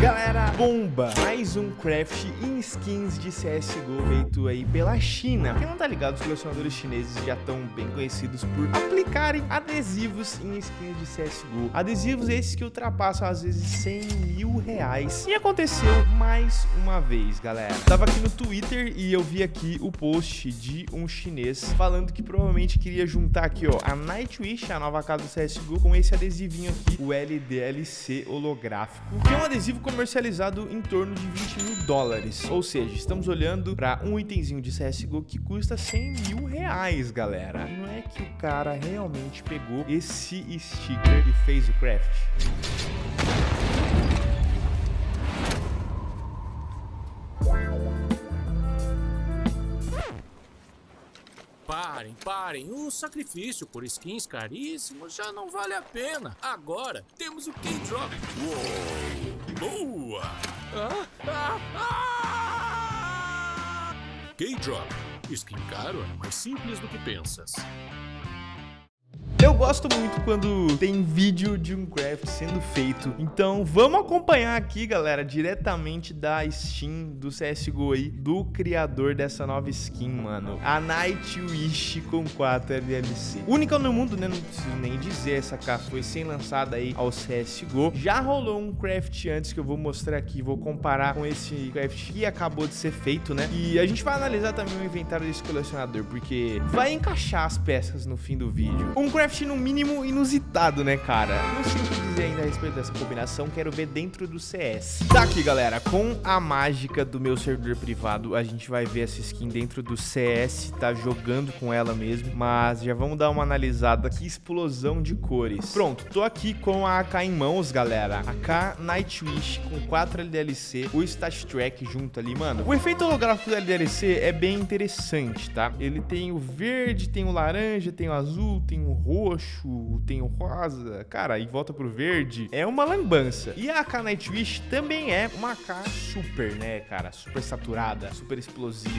Galera, bomba! Mais um craft em skins de CSGO feito aí pela China. Quem não tá ligado, os colecionadores chineses já estão bem conhecidos por aplicarem adesivos em skins de CSGO. Adesivos esses que ultrapassam às vezes 100 mil reais. E aconteceu mais uma vez, galera. Tava aqui no Twitter e eu vi aqui o post de um chinês falando que provavelmente queria juntar aqui, ó, a Nightwish, a nova casa do CSGO, com esse adesivinho aqui, o LDLC holográfico, que é um adesivo comercializado em torno de 20 mil dólares. Ou seja, estamos olhando para um itemzinho de CSGO que custa 100 mil reais, galera. Não é que o cara realmente pegou esse sticker e fez o craft? Parem, parem. O sacrifício por skins caríssimos já não vale a pena. Agora temos o K-Drop. Boa! K-Drop. Skin caro é mais simples do que pensas. Eu gosto muito quando tem vídeo de um craft sendo feito. Então vamos acompanhar aqui, galera, diretamente da Steam do CSGO aí, do criador dessa nova skin, mano. A Nightwish com 4 LLC. Única no mundo, né? Não preciso nem dizer, essa cá foi sem lançada aí ao CSGO. Já rolou um craft antes que eu vou mostrar aqui, vou comparar com esse craft que acabou de ser feito, né? E a gente vai analisar também o inventário desse colecionador, porque vai encaixar as peças no fim do vídeo. Um craft no mínimo inusitado, né, cara? Não sei o que dizer ainda a respeito dessa combinação, quero ver dentro do CS. Tá aqui, galera, com a mágica do meu servidor privado, a gente vai ver essa skin dentro do CS, tá jogando com ela mesmo, mas já vamos dar uma analisada. Que explosão de cores. Pronto, tô aqui com a AK em mãos, galera. AK Nightwish com 4 LDLC, o Stat Track junto ali, mano. O efeito holográfico do LDLC é bem interessante, tá? Ele tem o verde, tem o laranja, tem o azul, tem o roxo, roxo, tem o rosa, cara, e volta pro verde, é uma lambança. E a AK Nightwish também é uma AK super, né, cara, super saturada, super explosiva.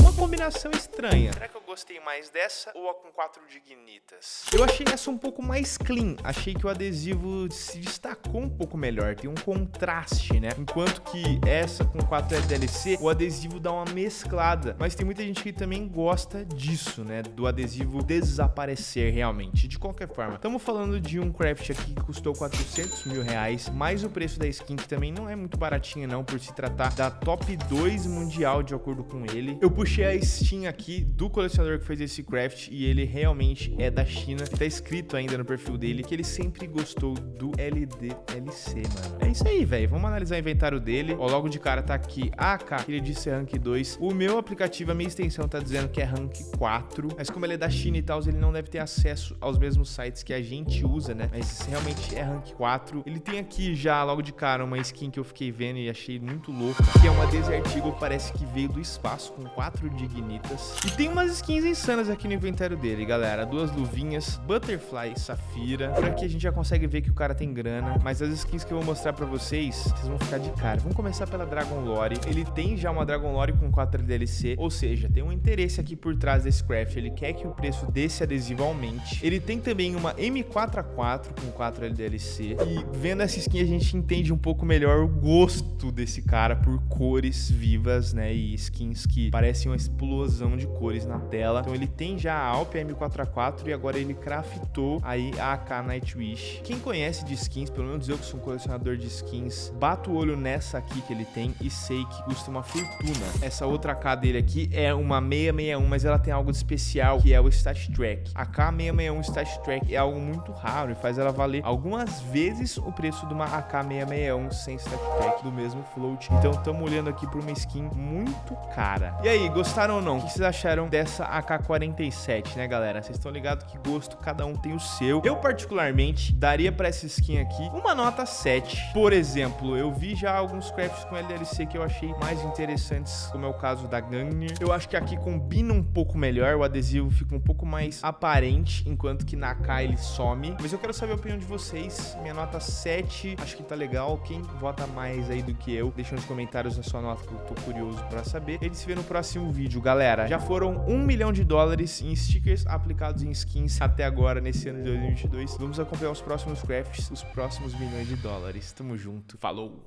Uma combinação estranha. Será que gostei mais dessa ou a com quatro dignitas? Eu achei essa um pouco mais clean. Achei que o adesivo se destacou um pouco melhor. Tem um contraste, né? Enquanto que essa com 4 LDLC, o adesivo dá uma mesclada. Mas tem muita gente que também gosta disso, né? Do adesivo desaparecer realmente. De qualquer forma, estamos falando de um craft aqui que custou 400 mil reais, mais o preço da skin, que também não é muito baratinha não, por se tratar da top 2 mundial, de acordo com ele. Eu puxei a Steam aqui do colecionador que fez esse craft e ele realmente é da China. Tá escrito ainda no perfil dele que ele sempre gostou do LDLC, mano. É isso aí, velho. Vamos analisar o inventário dele. Ó, logo de cara tá aqui AK, ele disse rank 2. O meu aplicativo, a minha extensão tá dizendo que é rank 4, mas como ele é da China e tal, ele não deve ter acesso aos mesmos sites que a gente usa, né? Mas realmente é rank 4. Ele tem aqui já, logo de cara, uma skin que eu fiquei vendo e achei muito louca, que é uma Desert Eagle, parece que veio do espaço, com 4 dignitas. E tem umas skins insanas aqui no inventário dele, galera. Duas luvinhas, Butterfly Safira. Por aqui a gente já consegue ver que o cara tem grana, mas as skins que eu vou mostrar pra vocês, vocês vão ficar de cara. Vamos começar pela Dragon Lore. Ele tem já uma Dragon Lore com 4 DLC, ou seja, tem um interesse aqui por trás desse craft. Ele quer que o preço desse adesivo aumente. Ele tem também uma M4A4 com 4 LDLC. E vendo essa skin a gente entende um pouco melhor o gosto desse cara por cores vivas, né? E skins que parecem uma explosão de cores na tela. Então ele tem já a Alp M4A4 e agora ele craftou aí a AK Nightwish. Quem conhece de skins, pelo menos eu que sou um colecionador de skins, bato o olho nessa aqui que ele tem e sei que custa uma fortuna. Essa outra AK dele aqui é uma 661, mas ela tem algo de especial que é o Stat Track. A K661 Stat Track é algo muito raro e faz ela valer algumas vezes o preço de uma AK661 sem Stat Track do mesmo float. Então estamos olhando aqui para uma skin muito cara. E aí, gostaram ou não? O que vocês acharam dessa AK-47, né, galera? Vocês estão ligados que gosto, cada um tem o seu. Eu, particularmente, daria pra essa skin aqui uma nota 7. Por exemplo, eu vi já alguns crafts com LLC que eu achei mais interessantes, como é o caso da Gunner. Eu acho que aqui combina um pouco melhor, o adesivo fica um pouco mais aparente, enquanto que na K ele some. Mas eu quero saber a opinião de vocês. Minha nota 7, acho que tá legal. Quem vota mais aí do que eu, deixa nos comentários a sua nota que eu tô curioso pra saber. Ele se vê no próximo vídeo, galera. Já foram um milhão de dólares em stickers aplicados em skins até agora, nesse ano de 2022. Vamos acompanhar os próximos crafts, os próximos milhões de dólares. Tamo junto. Falou!